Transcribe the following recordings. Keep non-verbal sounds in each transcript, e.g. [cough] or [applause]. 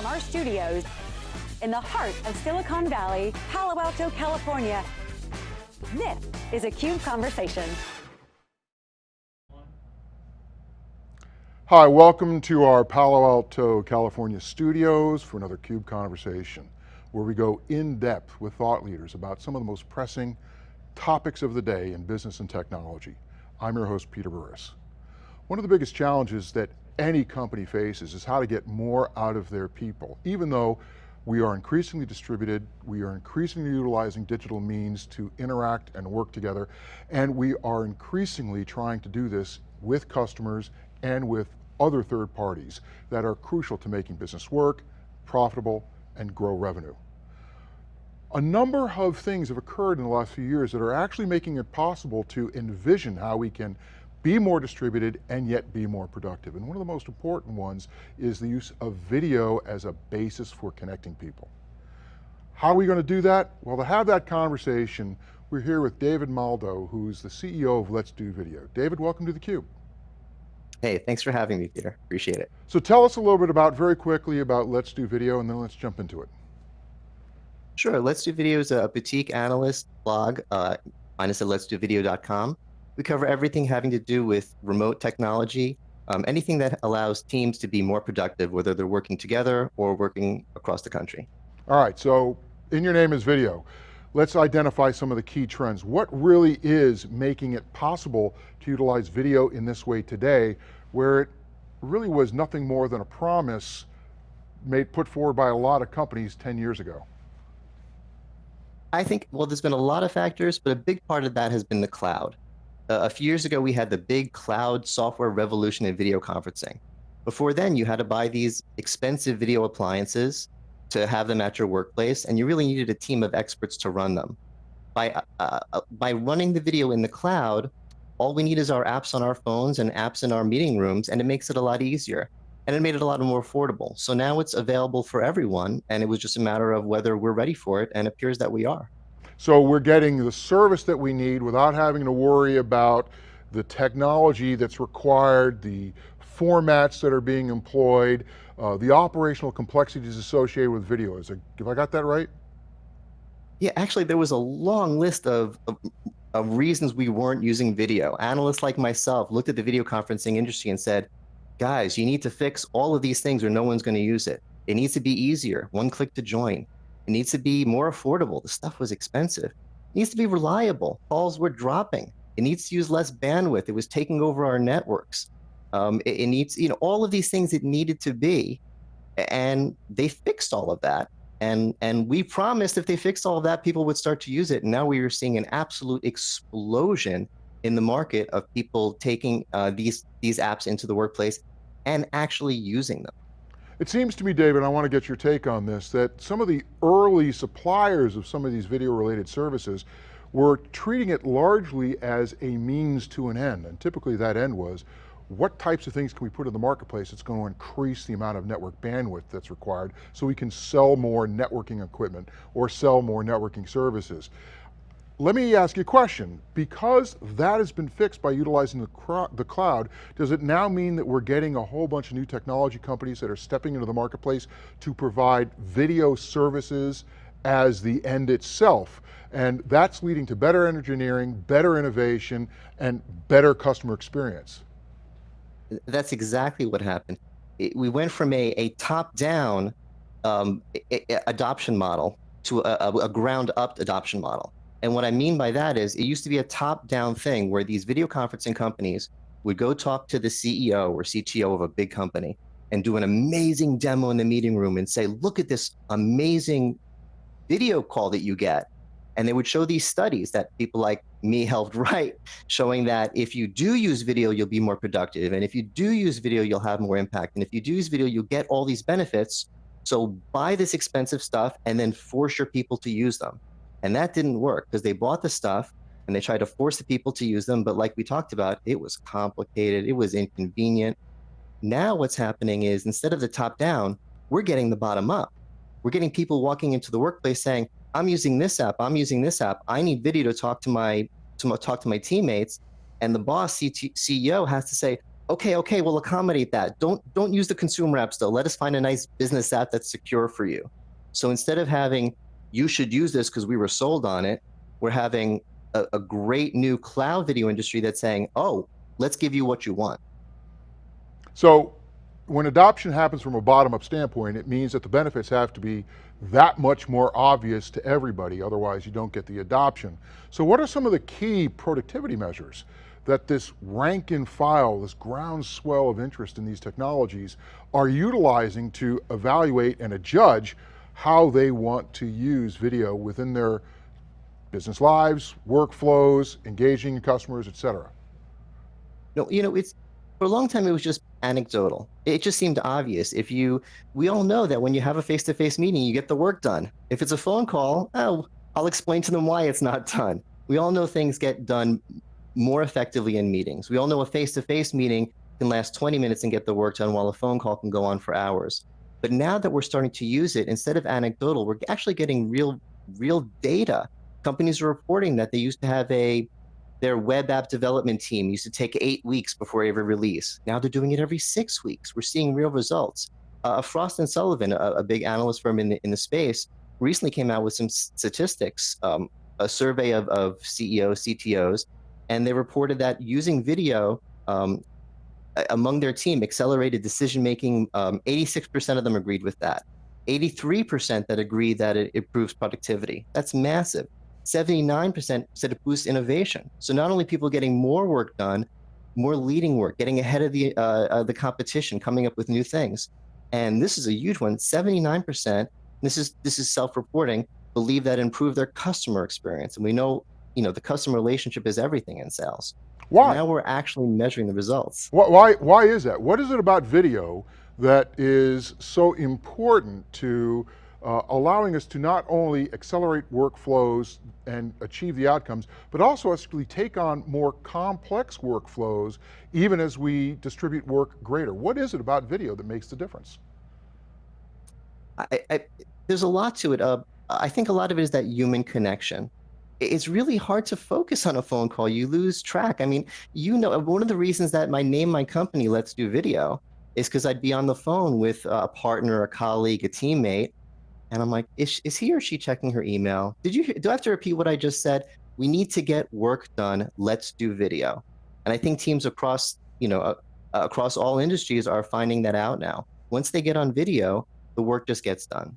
From our studios in the heart of Silicon Valley, Palo Alto, California, this is a CUBE Conversation. Hi, welcome to our Palo Alto, California studios for another CUBE Conversation, where we go in depth with thought leaders about some of the most pressing topics of the day in business and technology. I'm your host, Peter Burris. One of the biggest challenges that any company faces is how to get more out of their people, even though we are increasingly distributed, we are increasingly utilizing digital means to interact and work together, and we are increasingly trying to do this with customers and with other third parties that are crucial to making business work, profitable, and grow revenue. A number of things have occurred in the last few years that are actually making it possible to envision how we can be more distributed and yet be more productive. And one of the most important ones is the use of video as a basis for connecting people. How are we going to do that? Well, to have that conversation, we're here with David Maldow, who's the CEO of Let's Do Video. David, welcome to theCUBE. Hey, thanks for having me, Peter. Appreciate it. So tell us a little bit about, very quickly, about Let's Do Video, and then let's jump into it. Sure, Let's Do Video is a boutique analyst blog. Uh, find us at letsdovideo.com. We cover everything having to do with remote technology, um, anything that allows teams to be more productive, whether they're working together or working across the country. All right, so in your name is video. Let's identify some of the key trends. What really is making it possible to utilize video in this way today, where it really was nothing more than a promise made put forward by a lot of companies 10 years ago? I think, well, there's been a lot of factors, but a big part of that has been the cloud. Uh, a few years ago, we had the big cloud software revolution in video conferencing. Before then, you had to buy these expensive video appliances to have them at your workplace, and you really needed a team of experts to run them. By, uh, uh, by running the video in the cloud, all we need is our apps on our phones and apps in our meeting rooms, and it makes it a lot easier. And it made it a lot more affordable. So now it's available for everyone, and it was just a matter of whether we're ready for it, and it appears that we are. So we're getting the service that we need without having to worry about the technology that's required, the formats that are being employed, uh, the operational complexities associated with video. Is it, have I got that right? Yeah, actually there was a long list of, of, of reasons we weren't using video. Analysts like myself looked at the video conferencing industry and said, guys, you need to fix all of these things or no one's gonna use it. It needs to be easier, one click to join. It needs to be more affordable. The stuff was expensive. It needs to be reliable. Calls were dropping. It needs to use less bandwidth. It was taking over our networks. Um, it, it needs, you know, all of these things it needed to be. And they fixed all of that. And, and we promised if they fixed all of that, people would start to use it. And now we are seeing an absolute explosion in the market of people taking uh, these, these apps into the workplace and actually using them. It seems to me, David, I want to get your take on this, that some of the early suppliers of some of these video related services were treating it largely as a means to an end. And typically that end was, what types of things can we put in the marketplace that's going to increase the amount of network bandwidth that's required so we can sell more networking equipment or sell more networking services. Let me ask you a question. Because that has been fixed by utilizing the, the cloud, does it now mean that we're getting a whole bunch of new technology companies that are stepping into the marketplace to provide video services as the end itself? And that's leading to better engineering, better innovation, and better customer experience. That's exactly what happened. We went from a, a top-down um, adoption model to a, a ground-up adoption model. And what I mean by that is it used to be a top-down thing where these video conferencing companies would go talk to the CEO or CTO of a big company and do an amazing demo in the meeting room and say, look at this amazing video call that you get. And they would show these studies that people like me helped [laughs] write, showing that if you do use video, you'll be more productive. And if you do use video, you'll have more impact. And if you do use video, you'll get all these benefits. So buy this expensive stuff and then force your people to use them. And that didn't work because they bought the stuff and they tried to force the people to use them. But like we talked about, it was complicated, it was inconvenient. Now what's happening is instead of the top down, we're getting the bottom up. We're getting people walking into the workplace saying, I'm using this app, I'm using this app. I need video to talk to my to talk to my teammates. And the boss CEO has to say, okay, okay, we'll accommodate that. Don't don't use the consumer apps though. Let us find a nice business app that's secure for you. So instead of having you should use this because we were sold on it, we're having a, a great new cloud video industry that's saying, oh, let's give you what you want. So when adoption happens from a bottom-up standpoint, it means that the benefits have to be that much more obvious to everybody, otherwise you don't get the adoption. So what are some of the key productivity measures that this rank and file, this groundswell of interest in these technologies are utilizing to evaluate and adjudge how they want to use video within their business lives, workflows, engaging customers, et cetera? No, you know, it's for a long time it was just anecdotal. It just seemed obvious. If you, we all know that when you have a face-to-face -face meeting, you get the work done. If it's a phone call, oh, I'll explain to them why it's not done. We all know things get done more effectively in meetings. We all know a face-to-face -face meeting can last 20 minutes and get the work done while a phone call can go on for hours. But now that we're starting to use it, instead of anecdotal, we're actually getting real, real data. Companies are reporting that they used to have a, their web app development team used to take eight weeks before every release. Now they're doing it every six weeks. We're seeing real results. Uh, Frost and Sullivan, a, a, big analyst firm in the, in the space, recently came out with some statistics, um, a survey of, of CEOs, CTOs, and they reported that using video um, among their team accelerated decision making. 86% um, of them agreed with that. 83% that agree that it improves productivity. That's massive. 79% said it boosts innovation. So not only people getting more work done, more leading work, getting ahead of the uh, uh, the competition, coming up with new things. And this is a huge one. 79%. This is this is self-reporting. Believe that improve their customer experience. And we know, you know, the customer relationship is everything in sales. Why? Now we're actually measuring the results. Why, why is that? What is it about video that is so important to uh, allowing us to not only accelerate workflows and achieve the outcomes, but also actually take on more complex workflows even as we distribute work greater. What is it about video that makes the difference? I, I, there's a lot to it. Uh, I think a lot of it is that human connection it's really hard to focus on a phone call. You lose track. I mean, you know, one of the reasons that my name, my company, Let's Do Video, is because I'd be on the phone with a partner, a colleague, a teammate, and I'm like, is, is he or she checking her email? Did you do I have to repeat what I just said? We need to get work done. Let's do video. And I think teams across, you know, uh, across all industries are finding that out now. Once they get on video, the work just gets done.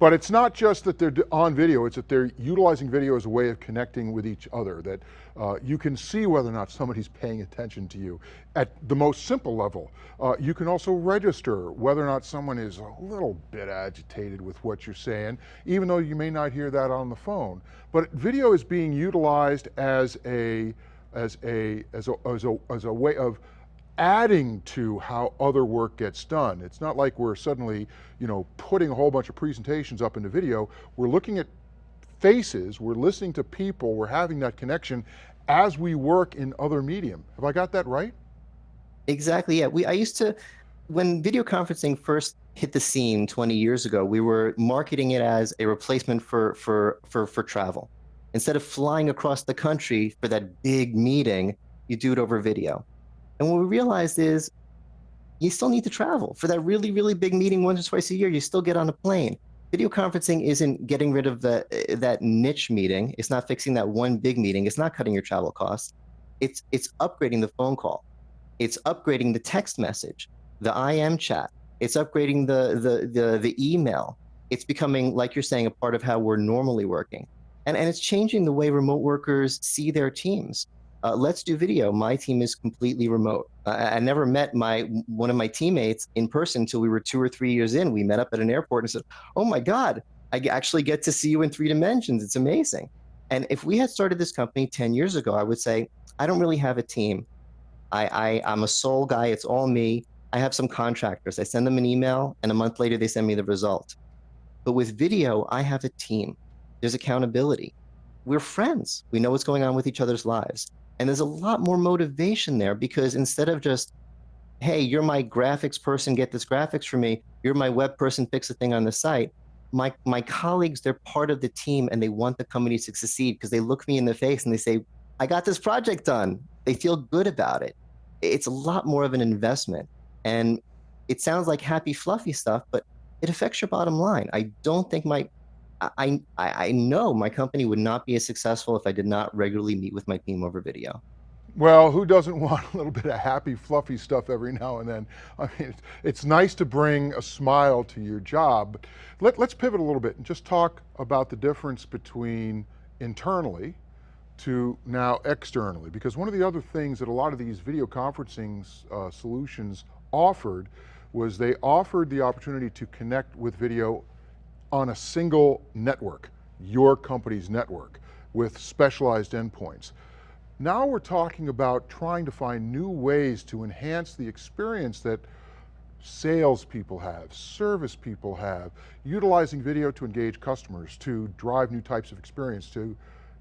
But it's not just that they're on video, it's that they're utilizing video as a way of connecting with each other, that uh, you can see whether or not somebody's paying attention to you. At the most simple level, uh, you can also register whether or not someone is a little bit agitated with what you're saying, even though you may not hear that on the phone. But video is being utilized as a, as a, as a, as a, as a way of adding to how other work gets done. It's not like we're suddenly, you know, putting a whole bunch of presentations up into video. We're looking at faces, we're listening to people, we're having that connection as we work in other medium. Have I got that right? Exactly, yeah. We, I used to, when video conferencing first hit the scene 20 years ago, we were marketing it as a replacement for, for, for, for travel. Instead of flying across the country for that big meeting, you do it over video. And what we realized is you still need to travel for that really, really big meeting once or twice a year. You still get on a plane. Video conferencing isn't getting rid of the, eh, that niche meeting. It's not fixing that one big meeting. It's not cutting your travel costs. It's, it's upgrading the phone call. It's upgrading the text message, the IM chat. It's upgrading the, the, the, the email. It's becoming, like you're saying, a part of how we're normally working. And, and it's changing the way remote workers see their teams uh, let's do video. My team is completely remote. I, I, never met my one of my teammates in person until we were two or three years in. We met up at an airport and said, "Oh my God, I actually get to see you in three dimensions. It's amazing." And if we had started this company 10 years ago, I would say, I don't really have a team. I, I, I'm a sole guy. It's all me. I have some contractors. I send them an email, and a month later, they send me the result. But with video, I have a team. There's accountability. We're friends. We know what's going on with each other's lives. And there's a lot more motivation there because instead of just, hey, you're my graphics person, get this graphics for me. You're my web person, fix a thing on the site. My, my colleagues, they're part of the team and they want the company to succeed because they look me in the face and they say, I got this project done. They feel good about it. it's a lot more of an investment. And it sounds like happy, fluffy stuff, but it affects your bottom line. I don't think my I, I, I know my company would not be as successful if I did not regularly meet with my team over video. Well, who doesn't [laughs] want a little bit of happy, fluffy stuff every now and then? [laughs] I mean, it's, it's nice to bring a smile to your job. Let, let's pivot a little bit and just talk about the difference between internally to now externally. Because one of the other things that a lot of these video conferencing uh, solutions offered was they offered the opportunity to connect with video on a single network, your company's network, with specialized endpoints. Now we're talking about trying to find new ways to enhance the experience that salespeople have, service people have, utilizing video to engage customers, to drive new types of experience, to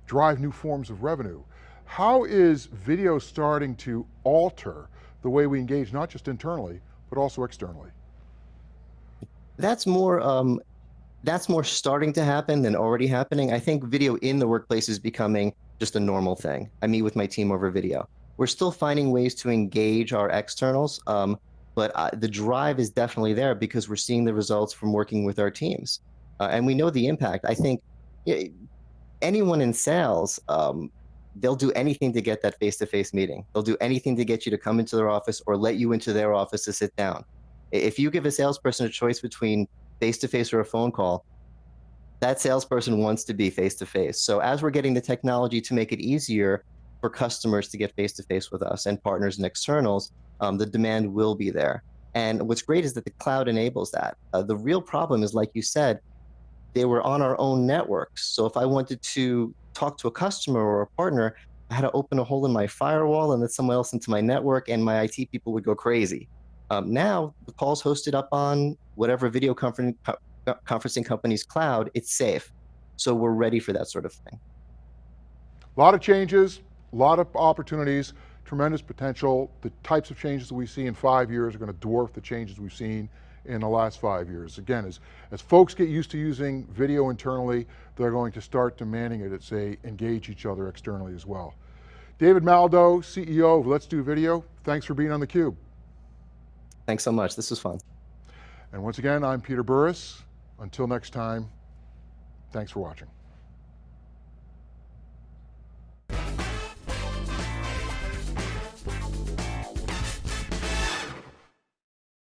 drive new forms of revenue. How is video starting to alter the way we engage, not just internally, but also externally? That's more um, that's more starting to happen than already happening. I think video in the workplace is becoming just a normal thing. I meet with my team over video. We're still finding ways to engage our externals, um, but uh, the drive is definitely there because we're seeing the results from working with our teams. Uh, and we know the impact. I think anyone in sales, um, they'll do anything to get that face-to-face -face meeting. They'll do anything to get you to come into their office or let you into their office to sit down. If you give a salesperson a choice between face to face or a phone call, that salesperson wants to be face to face. So as we're getting the technology to make it easier for customers to get face to face with us and partners and externals, um, the demand will be there. And what's great is that the cloud enables that. Uh, the real problem is, like you said, they were on our own networks. So if I wanted to talk to a customer or a partner, I had to open a hole in my firewall and let someone else into my network, and my IT people would go crazy. Um, now the call's hosted up on whatever video conferencing, conferencing company's cloud, it's safe. So we're ready for that sort of thing. A lot of changes, a lot of opportunities, tremendous potential. The types of changes that we see in five years are going to dwarf the changes we've seen in the last five years. Again, as, as folks get used to using video internally, they're going to start demanding it as they engage each other externally as well. David Maldow, CEO of Let's Do Video, thanks for being on theCUBE. Thanks so much, this was fun. And once again, I'm Peter Burris. Until next time, thanks for watching.